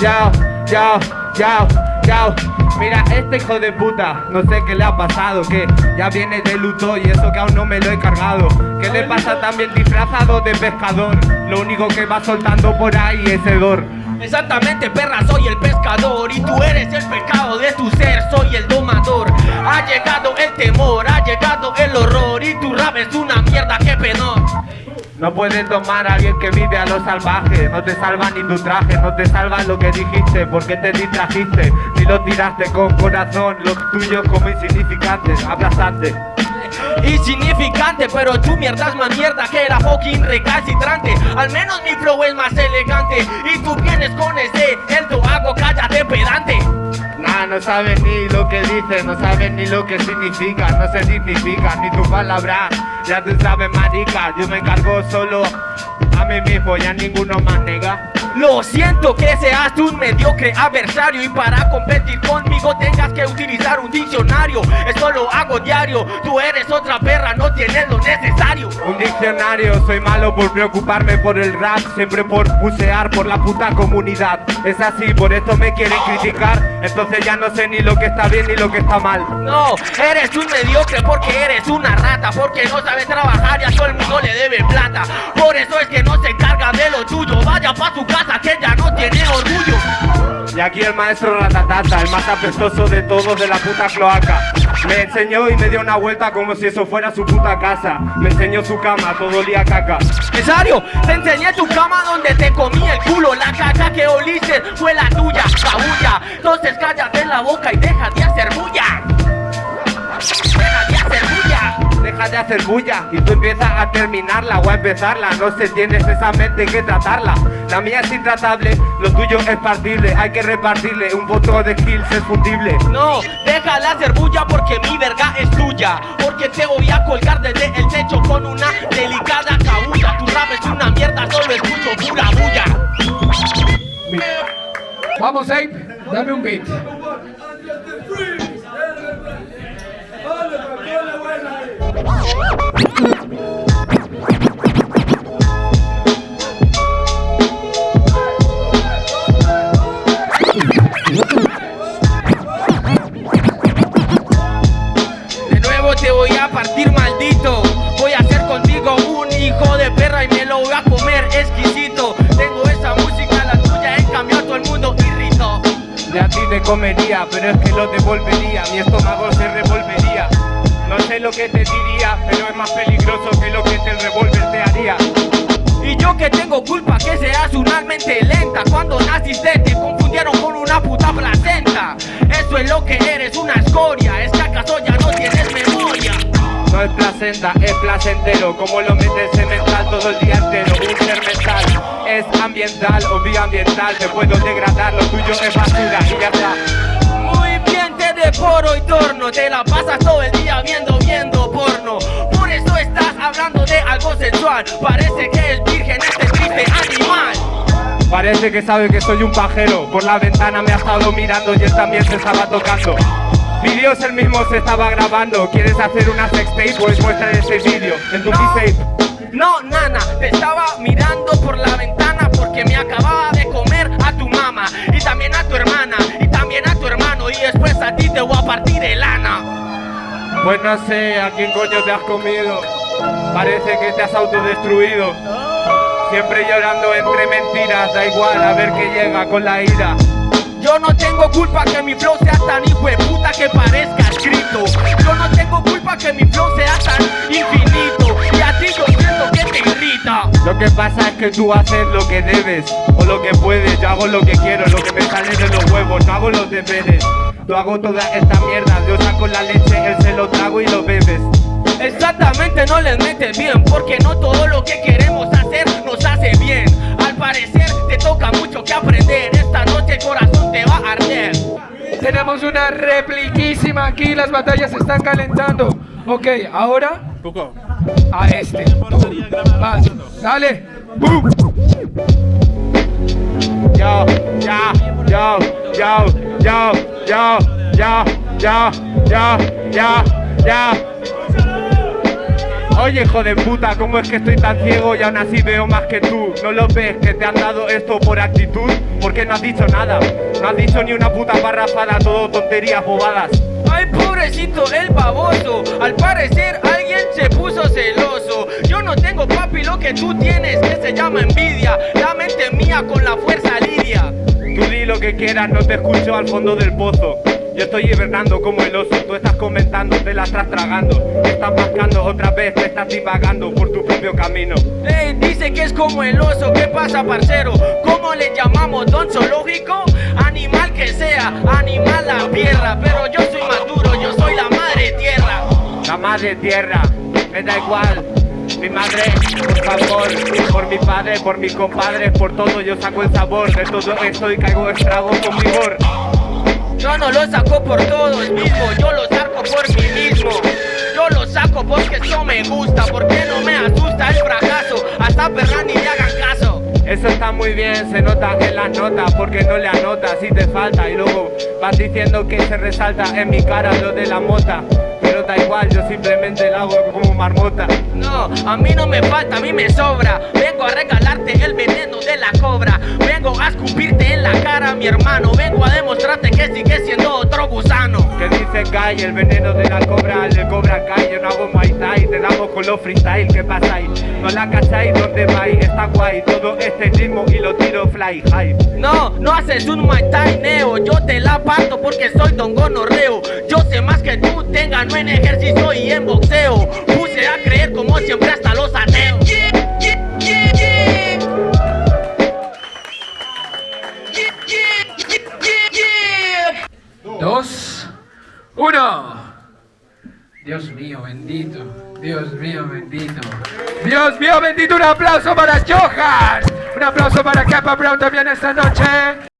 Yao, yao, yao, yao. Mira, este hijo de puta, no sé qué le ha pasado, que ya viene de luto y eso que aún no me lo he cargado. ¿Qué le pasa también disfrazado de pescador? Lo único que va soltando por ahí es hedor. Exactamente, perra, soy el pescador y tú eres el pecado de tu ser, soy el domador. Ha llegado el temor, ha llegado el horror y tu rap es una mierda, qué penor. No puedes tomar a alguien que vive a lo salvaje No te salva ni tu traje, no te salva lo que dijiste Porque te distrajiste, ni lo tiraste con corazón Lo tuyo como insignificante, aplastante Insignificante, pero tu mierda es más mierda que era fucking recalcitrante. Al menos mi flow es más elegante Y tú vienes con ese, el tu hago, cállate pedante. Nah, no sabes ni lo que dices, no sabes ni lo que significa No se significa ni tu palabra, ya tú sabes marica Yo me encargo solo a mí mismo, ya ninguno más nega Lo siento que seas un mediocre adversario Y para competir conmigo tengas que utilizar un diccionario. Esto lo hago diario, tú eres otra perra, no tienes lo necesario. Un diccionario, soy malo por preocuparme por el rap Siempre por bucear por la puta comunidad. Es así, por esto me quieren criticar. Entonces ya no sé ni lo que está bien ni lo que está mal. No, eres un mediocre porque eres una rata Porque no sabes trabajar y a todo el mundo le debe plata. Por eso es que no se encarga de lo tuyo. Vaya pa' su casa que ya no tiene orgullo. Y aquí el maestro Ratatata, el más apestoso de todos de la puta cloaca. Me enseñó y me dio una vuelta como si eso fuera su puta casa. Me enseñó su cama, todo olía a caca. Cesario, te enseñé tu cama donde te comí el culo. La caca que oliste fue la tuya, cabulla Entonces cállate la boca y deja De hacer bulla y tú empiezas a terminarla o a empezarla. No sé, tienes esa mente que tratarla. La mía es intratable, lo tuyo es partible. Hay que repartirle, un voto de skills es fundible. No, deja de hacer bulla porque mi verga es tuya. Porque te voy a colgar desde el techo con una delicada cabulla Tu rap es una mierda, solo escucho pura bulla. Vamos, Ape, dame un beat. Comería, pero es que lo devolvería Mi estómago se revolvería. No sé lo que te diría, pero es más peligroso que lo que el revólver te haría. Y yo que tengo culpa que seas una mente lenta Cuando naciste te confundieron con una puta placenta. Eso es lo que eres, una escoria Es que ya no tienes memoria. No es placenta, es placentero Como lo metes mental todo el día entero Un ser mental es ambiental o bioambiental Te puedo degradar, lo tuyo es basura y ya está Te la pasas todo el día viendo, viendo porno. Por eso estás hablando de algo sexual Parece que es virgen este triste animal. Parece que sabe que soy un pajero. Por la ventana me ha estado mirando y él también se estaba tocando. Vídeos él mismo se estaba grabando. ¿Quieres hacer una sextape? Pues muestra ese vídeo. En tu No. No, nana, te estaba mirando por la ventana Porque me acababa de comer a tu mamá Y también a tu hermana Y también a tu hermano Y después a ti te voy a partir el ana Pues no sé a quién coño te has comido. Parece que te has autodestruido. Siempre llorando entre mentiras Da igual a ver qué llega con la ira. Yo no tengo culpa que mi flow sea tan hijo de puta que parezca escrito. Yo no tengo culpa que mi flow sea tan infinito. Y a ti yo siento que te irrita. Lo que pasa es que tú haces lo que debes O lo que puedes, yo hago lo que quiero Lo que me sale de los huevos, no hago los deberes Yo hago toda esta mierda Yo saco la leche, él se lo trago y lo bebes Exactamente no les metes bien Porque no todo lo que queremos hacer nos hace bien Al parecer te toca mucho que aprender Esta noche el corazón te va a arder Tenemos una repliquísima aquí, las batallas se están calentando. Ok, ahora a este. Vas, dale. ¡Bum! Yo, ya, yo, yo, yo, yo, yo, yo, yo, yo, yo Oye, hijo de puta, ¿cómo es que estoy tan ciego y aún así veo más que tú? ¿No lo ves que te han dado esto por actitud? ¿Por qué no has dicho nada? No has dicho ni una puta parrafada, todo tonterías bobadas. Ay, pobrecito el baboso. Al parecer alguien se puso celoso. Yo no tengo papi lo que tú tienes, que se llama envidia. La mente mía con la fuerza lidia. Tú lo que quieras, no te escucho al fondo del pozo. Yo estoy hibernando como el oso, tú estás comentando, te la estás tragando. Estás mascando otra vez, te estás divagando por tu propio camino. Ey, dice que es como el oso, ¿qué pasa parcero? ¿Cómo le llamamos? ¿Don zoológico? Animal que sea, animal la tierra Pero yo soy maduro, yo soy la madre tierra La madre tierra, me da igual mi madre, por favor, por mi padre, por mis compadres, por todo yo saco el sabor de todo esto y caigo estrago con vigor. Yo no lo saco por todos mismo, yo lo saco por mí mismo. Yo lo saco porque eso me gusta, porque no me asusta el fracaso. Hasta perra ni me hagan caso. Eso está muy bien, se nota en las notas porque no le anotas si te falta y luego vas diciendo que se resalta en mi cara lo de la mota da igual, yo simplemente la hago como marmota. No, a mí no me falta, a mí me sobra. Vengo a regalarte el veneno de la cobra. Vengo a escupirte en la cara, mi hermano. Vengo a demostrarte que sigue siendo otro gusano. Que dice Kai, el veneno de la cobra, el de cobra Kai. Yo no hago Muay Thai, te damos con los freestyle. ¿Qué pasa ahí? No la cacháis, ¿dónde vais? Está guay, todo este ritmo y lo tiro fly high. No, no haces un Muay Thai neo. Yo te la parto porque soy don gonorreo. Yo sé más que tú, tenga no en ejercicio y en boxeo. Puse a creer como siempre hasta los ateos. Dos, uno. Dios mío bendito, Dios mío bendito. Dios mío bendito, un aplauso para Johan. Un aplauso para Kappa Brown también esta noche.